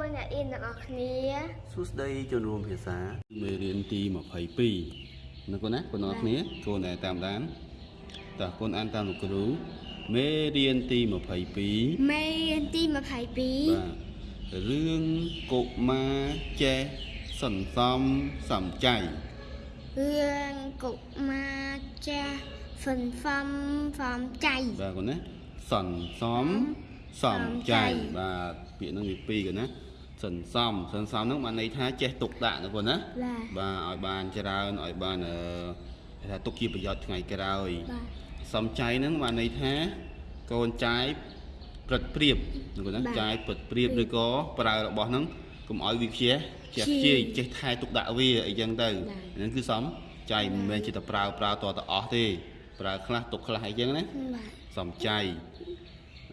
មើលអ្នកអៀនទាំងអស់គ្នាសួស្តីជនរួមភាសាមេរៀនទី22នៅកូនណាបងប្អូនគ្នាកូនដែលតាមដានតើកូនអានតាមលោកគ្រូមេរៀនទី22បាទមេរៀនទី22រឿងកុមារចេះសន្សំសំចៃរឿងកុមារចាស់សន្សំសំចៃបាទកូនណាសន្សំសំចៃបាទពាក្យហ្នឹងវាពីរកូនណា សន្សំសន្សំហ្នឹងបានន័យថាចេះទុកដាក់ណាកូនណាបាទបាទឲ្យបានច្រើនឲ្យបានអឺគេថាទុកជាប្រយោជន៍ថ្ងៃក្រោយបាទសំចៃហ្នឹងបានន័យថាកូនចាយព្រឹត្តព្រៀបហ្នឹងគាត់ណាបាទចាយព្រឹត្តព្រៀបឬក៏ប្រើរបស់ហ្នឹងកុំឲ្យវាខ្ជិះចេះខ្ខ្ជិះជិះចេះថែទុកដាក់វាអីចឹងទៅបាទហ្នឹងគឺសំចៃមិនមែនជាតែប្រើប្រើតទៅអស់ទេប្រើខ្លះទុកខ្លះអីចឹងណាបាទសំចៃ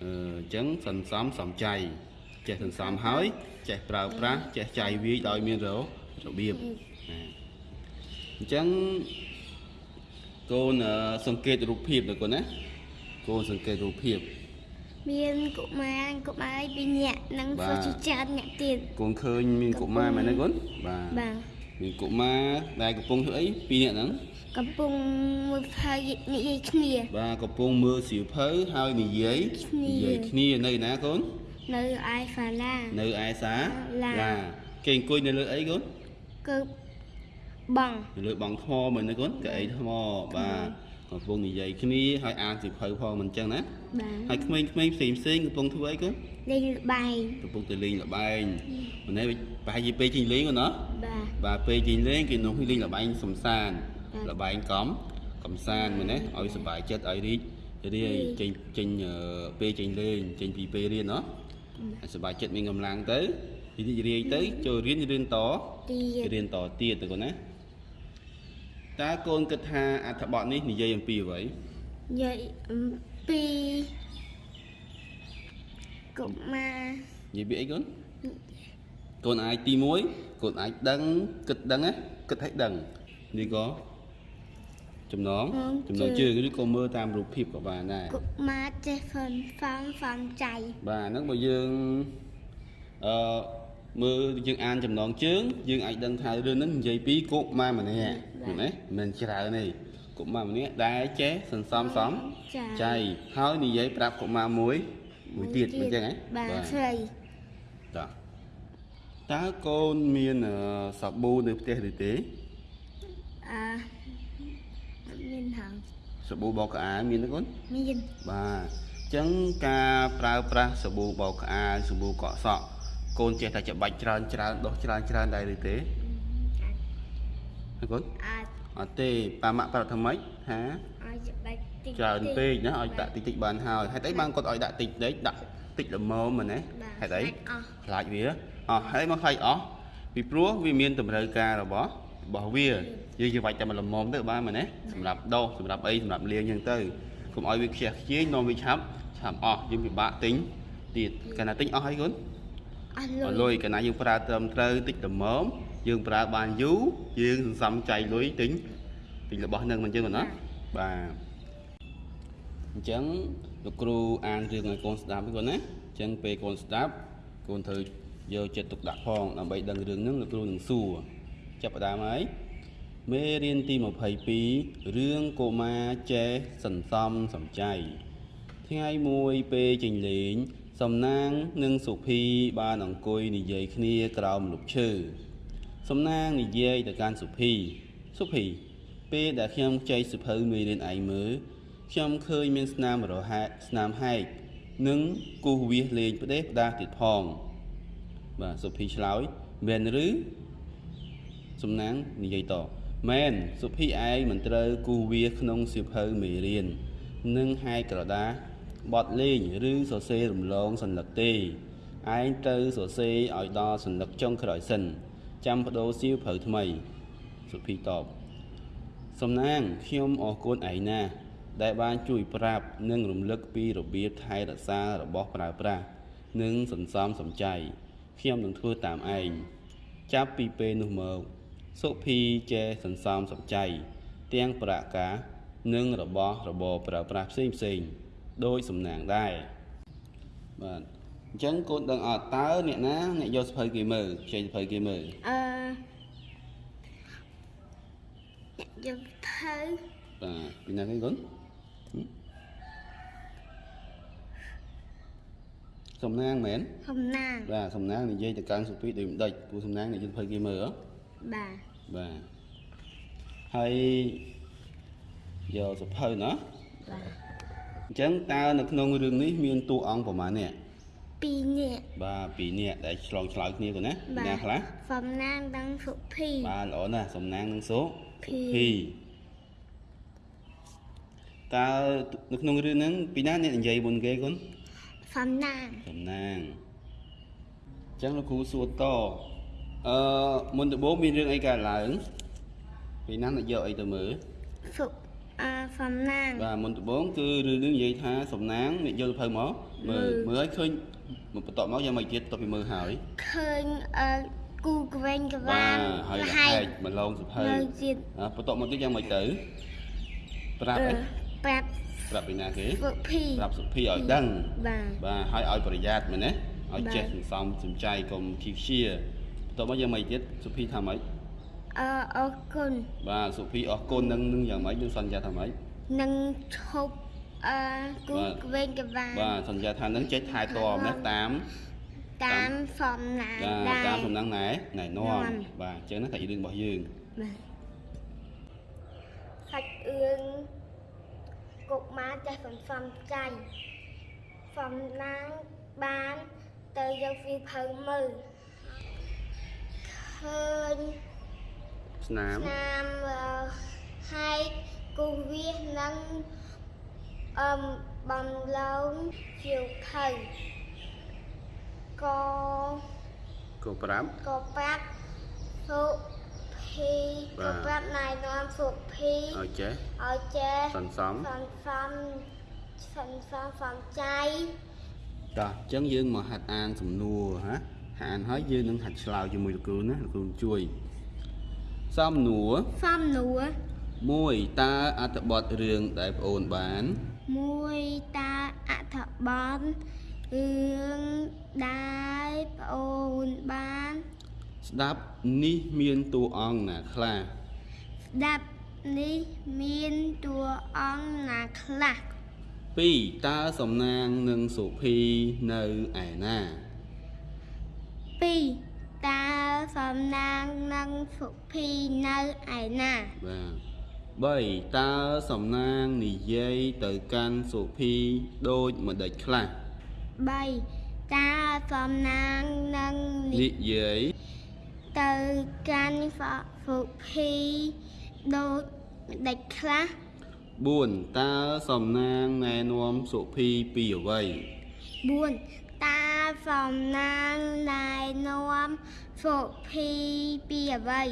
អឺអញ្ចឹងសន្សំសំចៃ ចេះសន្សំហើយ ចេះប្រើប្រាស់ចេះចាយវាយដោយមានររបៀបណាអញ្ចឹងកូនអឺសង្កេតរូបភាពទៅកូនណាកូនសង្កេតរូបភាពមានកុមារកុមារពីរនាក់និងបាទសុជាច្រើនអ្នកទៀតកូនឃើញមានកុមារមែនទេកូនបាទបាទមានកុមារដែលកំពុងធ្វើអីពីរនាក់ហ្នឹងកំពុងមើលផើនិយាយគ្នាបាទកំពុងមើលសៀវភៅហើយនិយាយគ្នានិយាយគ្នានៅណាកូន នៅឯហ្វាឡានៅឯសាឡាឡាគេអង្គុយនៅលើអីកូនគឺបងនៅលើបងថ្មមែនទេកូនកៅអីថ្មបាទកំពុងនិយាយគ្នាហើយអានសៀវភៅផងមិនចឹងណាបាទហើយក្មេងៗផ្សេងផ្សេងៗកំពុងធ្វើអីកូនលេងល្បែងកំពុងទៅលេងល្បែងមិនទេប្រហែលជាពេលជិះលេងកូនណាបាទបាទពេលជិះលេងគេនោះលេងល្បែងសំសានបាទល្បែងកំកំសាន្តមែនទេឲ្យសុបាយចិត្តឲ្យរីករាយរីកចេញចេញអឺពេលចេញលេងចេញពីពេលរៀនណា ឲ្យសុបាយចិត្តមានកម្លាំងទៅរីករាយទៅចូលរៀនរៀនតទៀតរៀនតទៀតទៅកូនណាតើកូនគិតថាអត្ថបទនេះនិយាយអំពីអ្វីនិយាយអំពីកុមារនិយាយពីអីកូនកូនអាចទី1កូនអាចដឹងគិតដឹងណាគិតឲ្យដឹងនេះក៏ ចំណងចំណងជើងឬក៏មើលតាមរូបភាពក៏បានដែរកុមារចេះសន្សំសំចៃបាទហ្នឹងបើយើងអឺមើលយើងអានចំណងជើងយើងអាចដឹងថារឿងហ្នឹងនិយាយពីកុមារម្នាក់ឃើញទេមិនមែនច្រើនទេកុមារម្នាក់ដែលចេះសន្សំសំចៃហើយនិយាយប្រាប់កុមារមួយមួយទៀតអញ្ចឹងហ៎បាទស្រីតើតើកូនមានអឺសាប៊ូនៅផ្ទះឬទេអឺមានហង សាប៊ូបោកក្អាលមានទេកូនមានបាទអញ្ចឹងការប្រើប្រាស់សាប៊ូបោកក្អាលសាប៊ូកក់សក់កូនចេះតែច្បាច់ច្រើនច្រើនដុសច្រើនច្រើនដែរឬទេហើយកូនអាចអត់ទេប៉ាម៉ាក់ប្រាប់ថាម៉េចថាអាចច្បាច់តិចច្រើនពេកណាឲ្យបាដាក់តិចតិចបានហើយហេតុអីបានគាត់ឲ្យដាក់តិចតិចដាក់តិចល្មមមែនទេបាទហេតុអីអស់ខ្លាចវាអស់ហើយមកខ្លាចអស់ពីព្រោះវាមានតម្រូវការរបស់ របស់វាយើងជាវាច់តែមួយល្មមទៅបានមែនទេសម្រាប់ដោសសម្រាប់អីសម្រាប់លាងអញ្ចឹងទៅកុំឲ្យវាខ្ជះខ្ជាយនាំវាឆាប់ឆាប់អស់យើងពិបាកទិញទៀតកាលណាទិញអស់ហើយគុនអស់អស់លុលុយយកាលណាយើងប្រើត្រឹមត្រូវតិចល្មមយើងប្រើបានយូរយើងសន្សំចៃលុយទិញទិញរបស់នឹងមិនអញ្ចឹងទេណាបាទអញ្ចឹងលោកគ្រូអានរឿងឲ្យកូនស្ដាប់ហ្នឹងគាត់ណាអញ្ចឹងពេលកូនស្ដាប់កូនត្រូវយកចិត្តទុកដាក់ផងដើម្បីដឹងរឿងហ្នឹងលោកគ្រូនឹងសួរ ចាប់ផ្ដើមហើយមេរៀនទី22រឿងកុមារចេះសន្សំសំចៃថ្ងៃមួយពេលចេញលេង សំណាងនិងសុភីបានអង្គុយនិយាយគ្នាក្រោមម្លប់ឈើសំណាងនិយាយទៅកាន់សុភីសុភីពេលដែលខ្ញុំចែកសិភៅមេរៀនឯងមើលខ្ញុំឃើញមានស្នាមរហែកស្នាមហែកនិងគូសវាសលេងផ្ដេសផ្ដាសទៀតផងបាទសុភីឆ្លើយមែនឬ សំណាងនិយាយតមែនសុភីឯងមិនត្រូវគូសវាសក្នុងសិភៅមេរៀននិងហែកក្រដាសបត់លេងឬសរសេររំលងសញ្ញាទេឯងត្រូវសរសេរឲ្យដល់សញ្ញាចុងក្រោយសិនចាំបដូរសៀវភៅថ្មីសុភីតបសំណាងខ្ញុំអរគុណឯងណាស់ដែលបានជួយប្រាប់និងរំលឹកពីរបៀបថែរក្សារបស់ប្រើប្រាស់និងសន្សំសំចៃខ្ញុំនឹងធ្វើតាមឯងចាប់ពីពេលនោះមក សុភីចេះសន្សំសំចៃទាំងប្រាក់កាសនិងរបស់របរប្រើប្រាស់ផ្សេងផ្សេងៗដោយសំណាងដែរបាទអអញ្ចឹងកូនដឹងអត់តើអ្នកណាអ្នកយកសភៅគេមើលខ្ចីសភៅគេមើលអឺយកទៅបាទពីណាគេកូនហឹមសំណាងមែនសំណាងបាទសំណាងនិយាយទៅកាន់សុភីដូចមិនដេចពូសំណាងអ្នកយកសភៅគេមើលហ៎បាទ បាទហើយយកសភៅណាបាទអញ្ចឹងតើនៅក្នុងរឿងនេះមានតួអង្គប្រមាណអ្នកពីរនាក់បាទពីរនាក់ដែលឆ្លងឆ្លើយគ្នាគាត់ណាបាទណាខ្លះសំណាងដឹងសុភីបាទល្អណាស់សំណាងនឹងសូភីភីតើនៅក្នុងរឿងហ្នឹងពីណាអ្នកនិយាយមុនគេគុនសំណាងសំណាងអញ្ចឹងលោកគ្រូសួរត អឺមុនដំបូងមានរឿងអីកើតឡើងពីណាអ្នកយកអីទៅមើលសុអឺសំណាងបាទមុនដំបូងគឺរឿងនេះនិយាយថាសំណាងអ្នកយកសភៅមកមើលមើលមើលឲ្យឃើញមកបន្ទាប់មកយ៉ាងម៉េចទៀតតទៅពីមើលហើយឃើញអឺគូក្វែងក្បាវាទងហើយរហែហែកកមកឡងសភៅនៅទៀតអ่าបន្ទាប់មកទៀតយ៉ាងម៉េចទៅប្រាប់អឺអីប្រាប់ប្រាប់ពីណាគេសុភីប្រាប់សុភីឲ្យដឹងបាទបាទឲ្យឲ្យប្រយ័ត្នមែនទេឲ្យបាទចេះសន្សំសំចៃកុំខីខ្ជាបន្ទា ប់មកយ៉ាងម៉េចទៀតសុភីថាម៉េចអឺអរគុណបាទសុភីអរគុណនឹងនឹងយ៉ាងម៉េចនឹងសន្យាថាម៉េចនឹងឈប់អឺគូបាទក្វែងក្វាងបាទសន្យាថានឹងចេះថែទាំណាតាមតាមសំណាងបាទដែរតាមសំណាងណែណែនាំនាំបាទអញ្ចឹងណាតែរឿងរបស់យើងបាទសាច់អឿងកុមារចេះសន្សំចៃសំណាងបានទៅយកវាភៅមើល ឃើញស្នាមស្នាមអឺហើយគូវាសនឹងអឹមបំឡងជាវភៅក៏ក៏ប្រាប់ក៏ប្រាប់សុភីបាក៏ទប្រាប់ណែនាំសុភីឲ្យចេះឲ្យចេះសន្សំសន្សំសន្សំសំចៃតោះអញ្ចឹងយើងមកហាត់អានសំណួរហា ហាត់អានហើយយើងនឹងហាត់ឆ្លើយជាមួយលោកគ្រូណាលោកគ្រូជួយសំណួរសំណួរ1តើអត្ថបទរឿងដែលប្អូនបានមួយតាអត្ថបទរឿងដែលប្អូនបាន ស្ដាប់នេះមានតួអង្គណាខ្លះស្ដាប់នេះមានតួអង្គណាខ្លះ2តើសំណាងនិងសុភីនៅឯណា 2តើសំណាងនិងសុភីនៅឯណាបាទ3តើសំណាងនិយាយទៅកាន់សុភីដូចម្ដេចខ្លះ3តើសំណាងនិងនិយាយទៅកាន់សុភីដូចម្ដេចខ្លះ4តើសំណាងណែនាំសុភីពីអ្វី4 តើសំណាងណែនាំសុភីពីអ្វី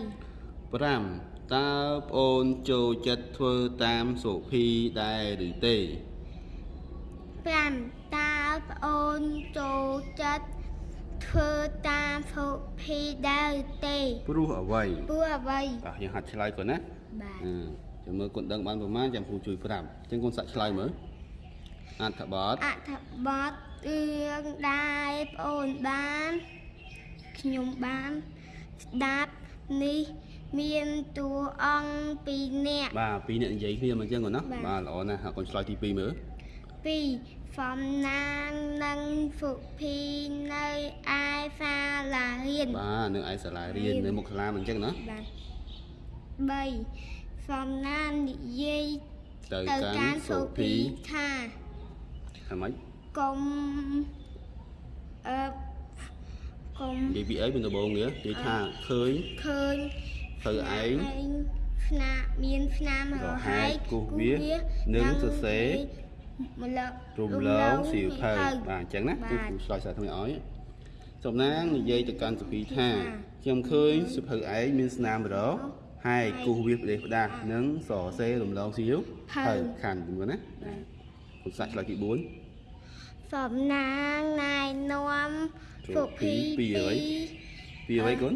5តើប្អូនចូលចិត្តធ្វើតាមសុភីដែរឬទេ5តើប្អូនចូលចិត្តធ្វើតាមសុភីដែរទេព្រោះអ្វីព្រោះអ្វីតោះយើងហាត់ឆ្លើយគាត់ណាបាទអឺចាំមើលគាត់ដឹងបានប្រមាណចាំគ្រូជួយប្រាប់អញ្ចឹងគាត់សាក់ឆ្លើយមើលអត្ថបទអត្ថបទ រឿងដែលប្អូនបានខ្ញុំបានស្ដាប់នេះមានតួអង្គពីរនាក់បាទពីរអ្នកនិយាយគ្នាមកអញ្ចឹងគាត់ណាបាទបាទល្អណាស់ហើយកូនឆ្លើយទី2មើលពីរសំណាងនិងសុភីនៅឯសាលារៀនបាទនៅឯសាលារៀនរៀននៅមុខសាលាមិនអញ្ចឹងណាបាទ3សំណាងនិយាយទៅទៅកាកាន់នសុសុភីភីថាថាម៉េច កុំអឺកុំនិយាយពីអីពីដំបូងនេះនិយាយថាឃើញឃើញទៅឯងស្នាមានស្នាមរហែកគូសវានិងសរសេរម្លឹករំលងសៀវភៅបាទអញ្ចឹងណាបាទគឺគ្រូឆ្លើយសារថ្មីឲ្យសំណាងនិយាយទៅកាន់សុភីថាថាខ្ញុំឃើញសុភៅឯងមានស្នាមរោហើយគូសវាផ្ដេសផ្ដាស់និងសរសេររំលងសៀវភៅខាន់ជំនួសណាគ្រូសាក់ឆ្លើយទី4 សំណាងណែនាំសុភីពីអ្វីពីអ្វីគុណ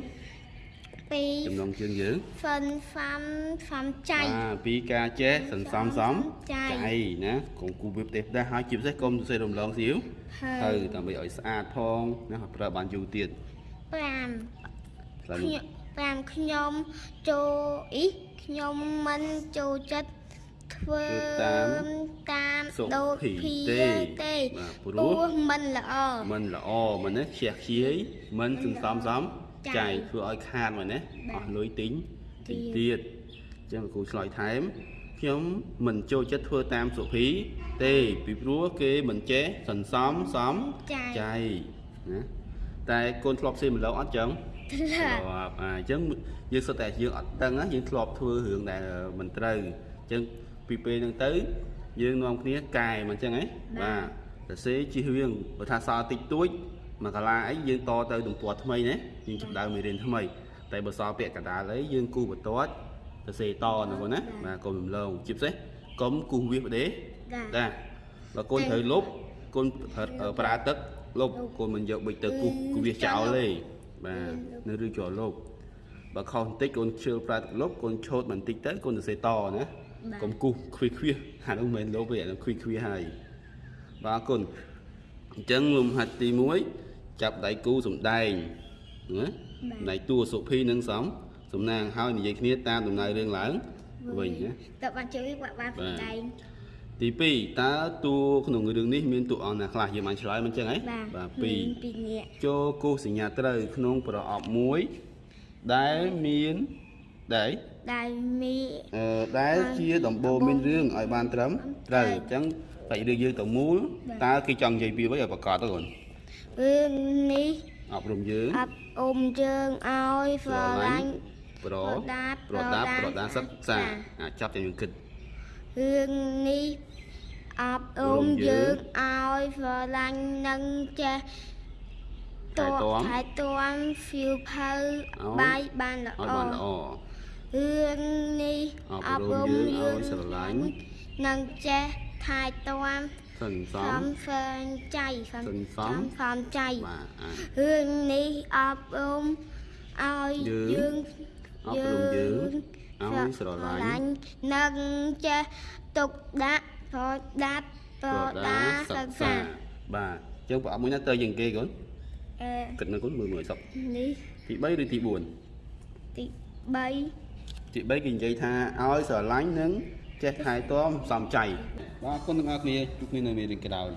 ពពីចំណងជើងយើងហ្វិនហ្វាំហ្វាំចៃបាទពីការចេះសន្សំសំចៃចៃណាកុំគូវាផ្ទះផ្ទះហើយជាពិសេសកុំសរសេររំលងសៀវហើទៅយដើម្បីឲ្យស្អាតផងណាឲ្យប្រើបានយូរទៀត5ខ្លះខ្ញុំតាមខ្ញុំចូលអ៊ីខ្ញុំមិនចូលចិត្ត ធ្វើតាមសុដូចភីភីទេទេបាទព្រព្រោោះះមិនល្អมันល្អមិនណាខ្ជះខ្ជាយមិនសន្សំសំចៃចៃធ្វើឲ្យខាតមកណាបាទអស់លុយទិញទៀទិញងទៀតអញ្ចឹងលោកគ្រូឆ្លើយថែមខ្ញុំមិនចូលចិត្តធ្វើតាមសុភីទេពីព្រោះគេមិនចេះសន្សំសំចៃចៃណាតែកូនធ្លាប់ផ្សេងម្លងអត់ចឹងធ្លាប់ធ្លាប់អាអញ្ចឹងយើងសុទ្ធតែយើងអត់ដឹងណាយើងធ្លាប់ធ្វើរឿងដែលមិនត្រូវអញ្ចឹង ពីពេលហ្នឹងទៅ យើងនាំគ្នាកែមកអញ្ចឹងហ៎បាទសរសេរជិះរៀងបើថាសល់តិចតួចមកកាលាអីយើងតទៅទំព័រថ្មីណាយើងចាប់ដើមមេរៀនថ្មី តែបើសល់ពាក្យកណ្ដាលអីយើងគូបន្ទាត់សរសេរតណាបងណាបាទកុំរំលងជាពិសេសកុំគូសវាសបដេចាចាបើកូនត្រូវលុបកូនប្រើប្រើទឹកលុបកូនមិនយកបិចទៅគូសគូសវាសចោលទេបាទនៅឬចោលលុបបើខុសបន្តិចកូនជឿប្រើទឹកលុបកូនឆូតបន្តិចទៅកូនសរសេរតណា កុំគូសខ្វៀសខ្វៀសអានោះមិនមែនលុបទេអានោះខ្វៀសខ្វៀសហើយបាទអរគុណអញ្ចឹងលំហាត់ទី1ចាប់ដៃគូសំដែងណាដៃតួសុភីនិងសំសំណាងហើយនិយាយគ្នាតាមដំណើររឿងឡើងវិញណាតើបានជួយបាក់បានបាទសម្ដែងទី2តើតួក្នុងរឿងនេះមានតួអង្គណាខ្លះយើងបានឆ្លើយមិនចឹងហ៎បាទបាទមាន2ពីរនាក់ចូលគូសសញ្ញាត្រូវក្នុងប្រអប់មួយដែលមាន ដែលដែលមានអឺដែលជាដំបូងមានរឿងឲ្យបានត្រឹមត្រូវអញ្ចឹងតែរឿងយើងទៅមូលតើគេចង់និយាយពីអ្វីឲ្យប្រកាសទៅគាត់រឿងនេះអប់រំយើងអប់អមយើងឲ្យស្រឡាញ់ប្រប្រដាប់ប្រដាប់ប្រប្រដាដាប់សិក្សាចាអាចចាប់តែយើងគិតរឿងនេះអប់អរំមយើយើងងឲ្យស្រឡាញ់និងចេះថែទាំថែទាំភៀវផៅឲ្យបាយបានល្អឲ្យបានល្អ រឿងនេះអប់រំយើងឲ្យស្រឡាញ់និងចេះថែទាំសន្សសំមហ្វើនចៃសំសន្សំសំចៃបាទអារឿងនេះអប់រំឲ្យយើងយើងអប់រំយើងឲ្យស្រឡាញ់និងចេះទុកដាក់ប្រដាប់ប្រដាសិក្សាបាទអញ្ចឹងប្រអប់មួយណាទៅជាងគេកូនអឺគិតនៅកូនមើលមើលសក់នេះទី3ឬទី4ទី3 ទី3គេនិយាយថាឲ្យស្រឡាញ់និងចេះថែទាំសំចៃបាទអរគុណទាំងអស់គ្នាជួបគ្នានៅមេរៀនក្រោយ